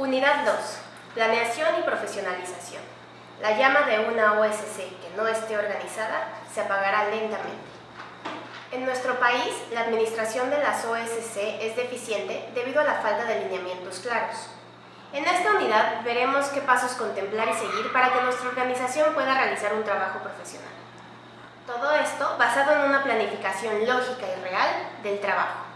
Unidad 2. Planeación y profesionalización. La llama de una OSC que no esté organizada se apagará lentamente. En nuestro país, la administración de las OSC es deficiente debido a la falta de lineamientos claros. En esta unidad veremos qué pasos contemplar y seguir para que nuestra organización pueda realizar un trabajo profesional. Todo esto basado en una planificación lógica y real del trabajo.